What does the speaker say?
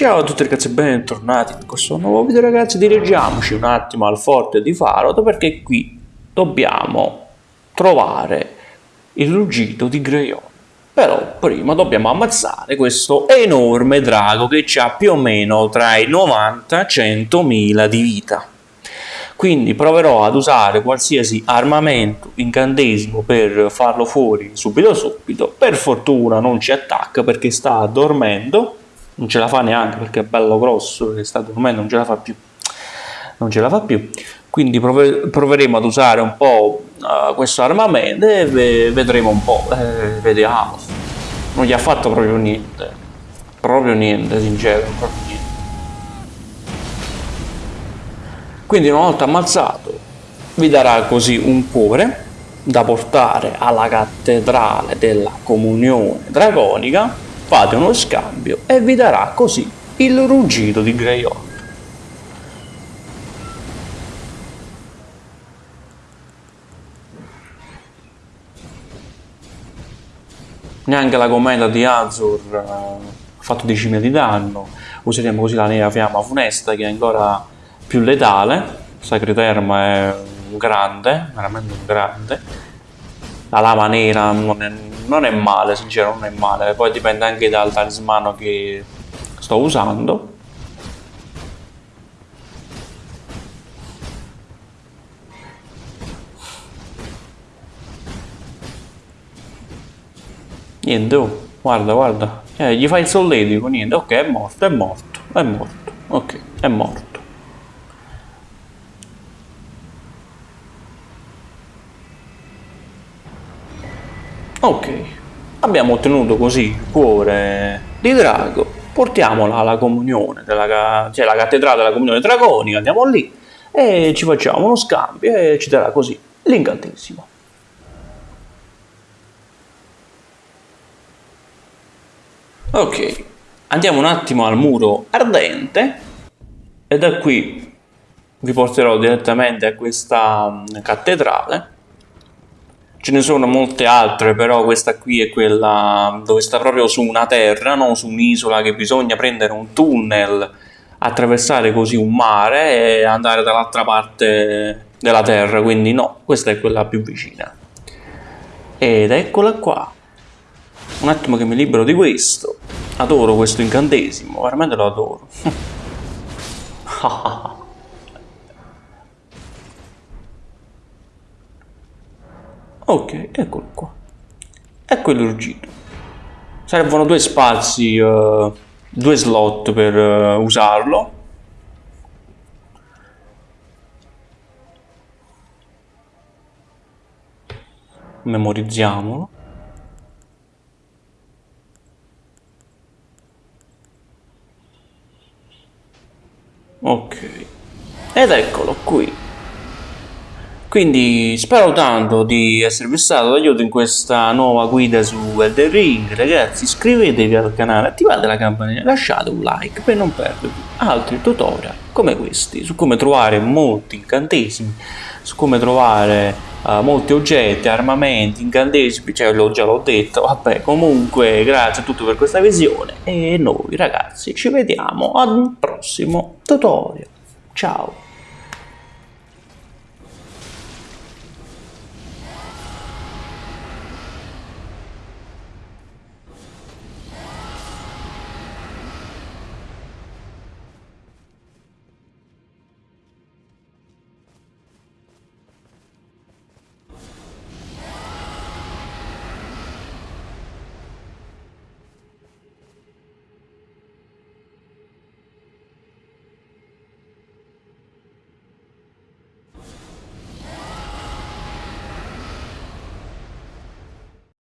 Ciao a tutti ragazzi e bentornati in questo nuovo video ragazzi. Dirigiamoci un attimo al forte di Farod perché qui dobbiamo trovare il ruggito di Greyon però prima dobbiamo ammazzare questo enorme drago che ha più o meno tra i 90 e 100 mila di vita. Quindi proverò ad usare qualsiasi armamento incantesimo per farlo fuori subito subito. Per fortuna non ci attacca perché sta dormendo non ce la fa neanche perché è bello grosso e sta dormendo, non ce la fa più. Non ce la fa più. Quindi prove proveremo ad usare un po' uh, questo armamento e vedremo un po'. Eh, vediamo. Non gli ha fatto proprio niente. Proprio niente, sincero, proprio niente. Quindi una volta ammazzato vi darà così un cuore da portare alla cattedrale della comunione dragonica fate uno scambio e vi darà così il ruggito di Greyhawk. Neanche la commenda di Azur uh, ha fatto 10.000 di danno, useremo così la nera fiamma funesta che è ancora più letale, Sacriterma è un grande, veramente un grande, la lama nera non è non è male, sincero, non è male. Poi dipende anche dal talismano che sto usando. Niente, oh, guarda, guarda. Eh, gli fai il solletico, niente. Ok, è morto, è morto, è morto. Ok, è morto. Ok, abbiamo ottenuto così il cuore di drago, portiamola alla comunione, della, cioè la cattedrale della comunione dragonica, andiamo lì e ci facciamo uno scambio e ci darà così. L'incantesimo. Ok, andiamo un attimo al muro ardente e da qui vi porterò direttamente a questa cattedrale Ce ne sono molte altre, però questa qui è quella dove sta proprio su una terra, non su un'isola che bisogna prendere un tunnel, attraversare così un mare e andare dall'altra parte della terra, quindi no, questa è quella più vicina. Ed eccola qua. Un attimo che mi libero di questo. Adoro questo incantesimo, veramente lo adoro. ok eccolo qua. Ecco il ruggito servono due spazi uh, due slot per uh, usarlo. Memorizziamolo. Ok. Ed eccolo qui quindi spero tanto di esservi stato d'aiuto in questa nuova guida su Elden Ring. Ragazzi iscrivetevi al canale, attivate la campanella, lasciate un like per non perdervi altri tutorial come questi su come trovare molti incantesimi, su come trovare uh, molti oggetti, armamenti, incantesimi, cioè l'ho già l'ho detto, vabbè comunque grazie a tutti per questa visione e noi ragazzi ci vediamo ad un prossimo tutorial. Ciao!